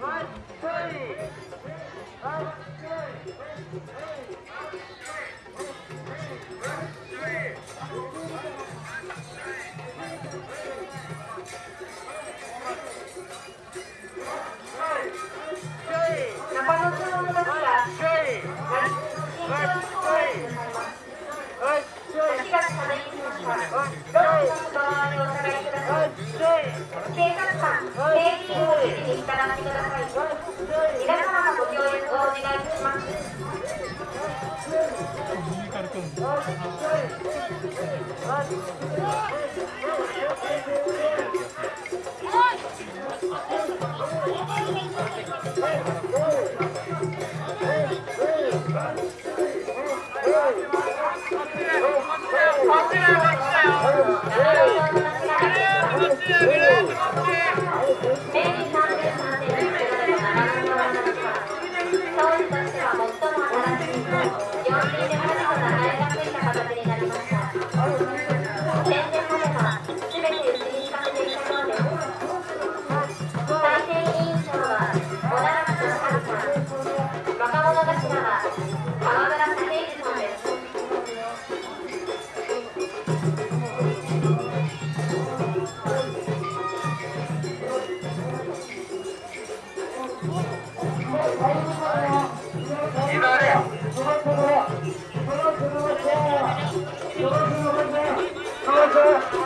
Right. Vamos, Sir.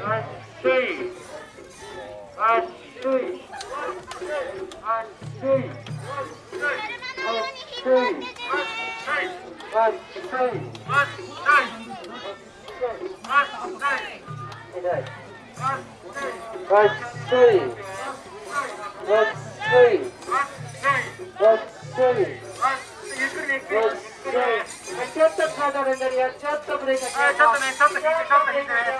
and see, and see, and see, and see, and see, Let's see. Let's see. Let's see. Let's see. Let's see.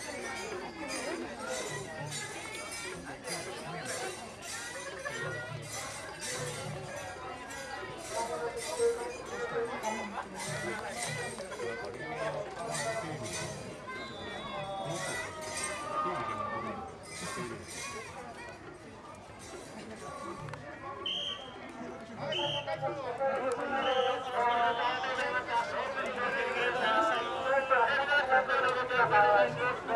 Obrigado.